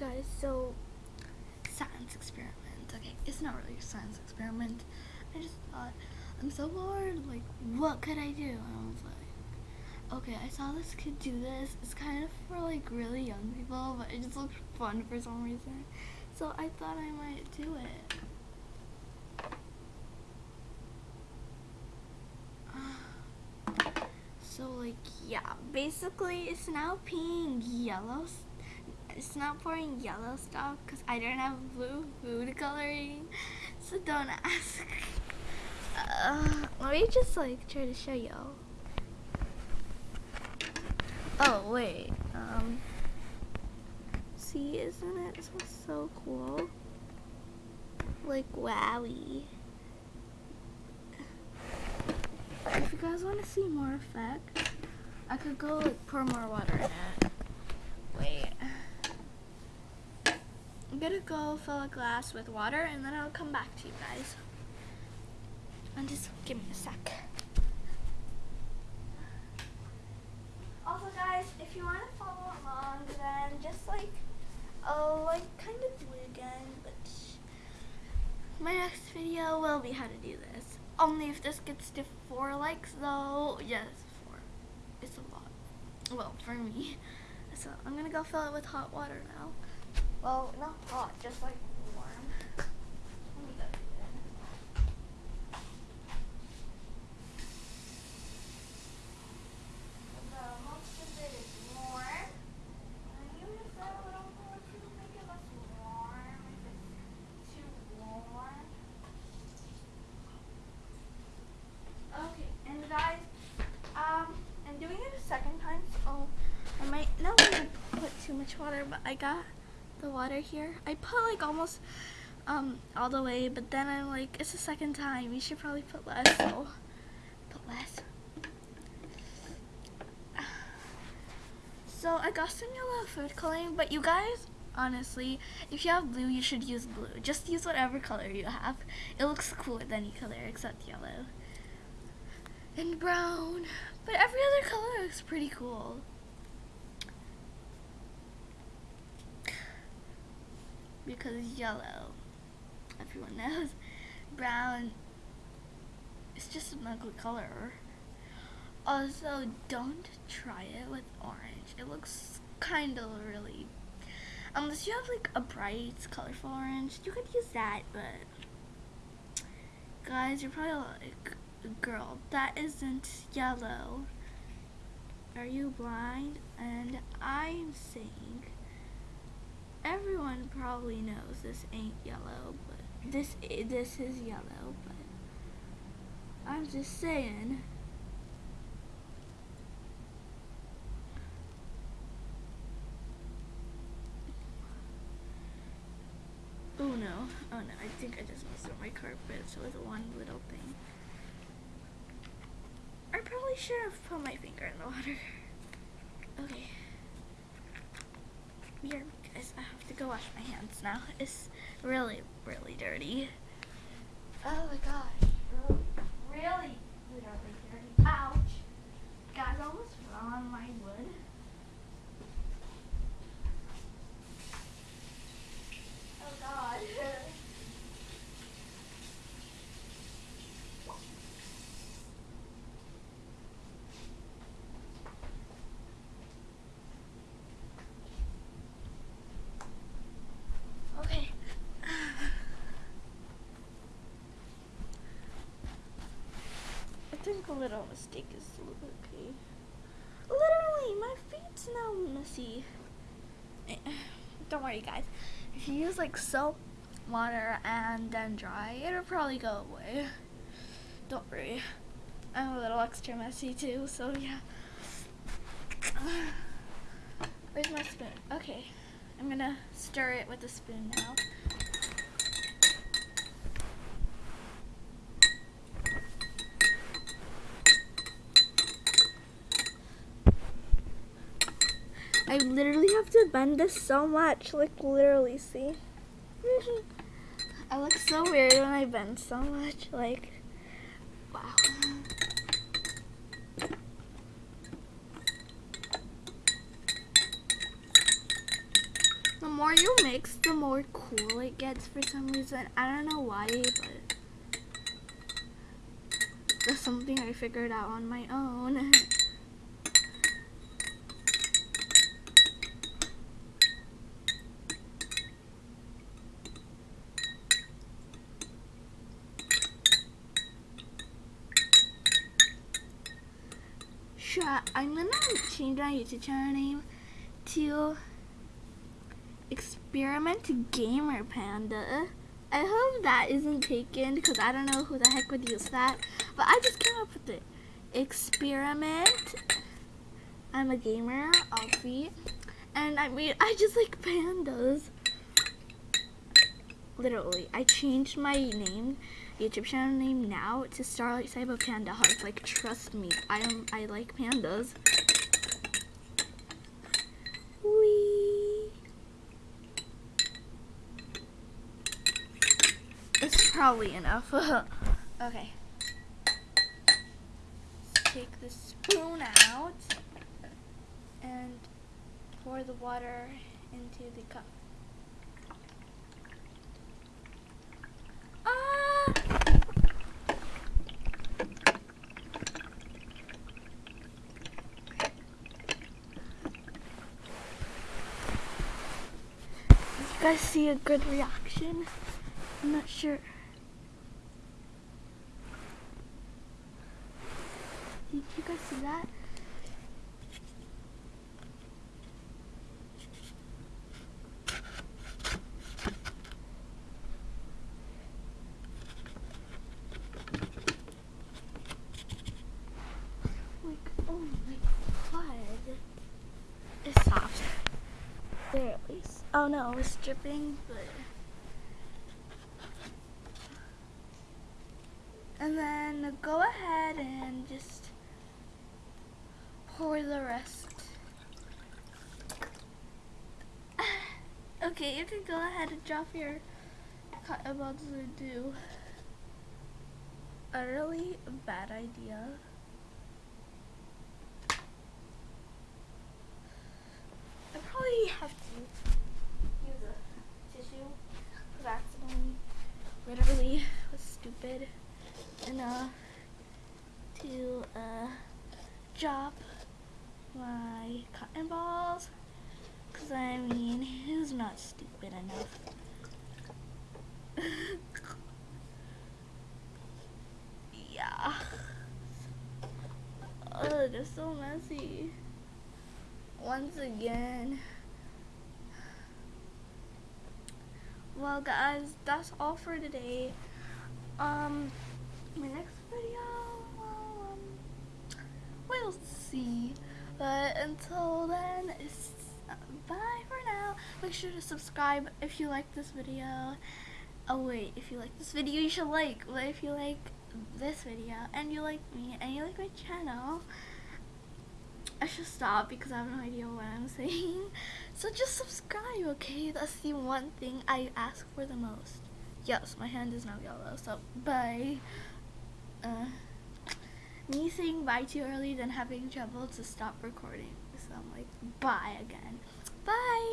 guys, so science experiment. Okay, it's not really a science experiment. I just thought I'm so bored. Like, what could I do? And I was like, okay, I saw this kid do this. It's kind of for like really young people, but it just looked fun for some reason. So I thought I might do it. So like yeah, basically it's now peeing yellow. It's not pouring yellow stuff because I don't have blue food coloring. So don't ask. Uh, let me just like try to show y'all. Oh wait, um, see, isn't it so, so cool? Like wowie. If you guys want to see more effect, I could go like pour more water in it. Wait. I'm gonna go fill a glass with water and then I'll come back to you guys. And just give me a sec. Also guys, if you want to follow along then just like, oh like kind of do it again, but my next video will be how to do this. Only if this gets to four likes though. Yes, four. It's a lot. Well, for me. So I'm gonna go fill it with hot water now. Well, not hot, just like warm. Let me go do that. So most of it is warm. You just add a little more to make it less warm. If it's too warm. Okay, and guys, um, I'm doing it a second time, so I might not want to put too much water, but I got the water here. I put like almost um all the way, but then I'm like, it's the second time. You should probably put less, so put less. So I got some yellow food coloring, but you guys, honestly, if you have blue, you should use blue. Just use whatever color you have. It looks cool with any color except yellow and brown. But every other color looks pretty cool. Because yellow, everyone knows, brown is just an ugly color. Also, don't try it with orange. It looks kind of really. Unless you have like a bright, colorful orange, you could use that, but guys, you're probably like, girl, that isn't yellow. Are you blind? And I'm saying, everyone probably knows this ain't yellow, but this this is yellow. But I'm just saying. Oh no, oh no, I think I just messed up my carpet, so it's one little thing. I probably should have put my finger in the water. Okay. Here, guys, I have to go wash my hands now. It's really, really dirty. Oh my gosh. Really, really, dirty. Ouch. Guys, I almost fell on my wood. Oh god. Okay. I think a little mistake is okay. Literally, my feet's now messy. Don't worry, guys. If you use like soap, water, and then dry, it'll probably go away. Don't worry. I'm a little extra messy too, so yeah. Where's my spoon? Okay. I'm gonna stir it with a spoon now. I literally have to bend this so much, like literally, see? I look so weird when I bend so much, like, wow. The more you mix, the more cool it gets for some reason. I don't know why, but that's something I figured out on my own. Sure, I'm gonna change my YouTube channel name to Experiment Gamer Panda. I hope that isn't taken because I don't know who the heck would use that. But I just came up with it. Experiment. I'm a gamer, Alfie. And I mean, I just like pandas. Literally, I changed my name, YouTube channel name now to Starlight Cyber Panda Heart. Like, trust me, I am. I like pandas. it's probably enough. okay. Take the spoon out and pour the water into the cup. You guys see a good reaction? I'm not sure. Did you guys see that? Like, oh my god. It's soft. There at least. Oh no, it's dripping, but... And then go ahead and just pour the rest. okay, you can go ahead and drop your cotton balls do. A really bad idea. I probably have to use a tissue because accidentally literally was stupid enough to uh, drop my cotton balls. Because I mean, who's not stupid enough? yeah. Oh, they're so messy. Once again. Well guys, that's all for today. Um, my next video, well, um, we'll see. But until then, uh, bye for now. Make sure to subscribe if you like this video. Oh wait, if you like this video, you should like. But if you like this video and you like me and you like my channel, I should stop because I have no idea what I'm saying. So just subscribe, okay? That's the one thing I ask for the most. Yes, my hand is now yellow, so bye. Uh, me saying bye too early, then having trouble to stop recording. So I'm like, bye again. Bye!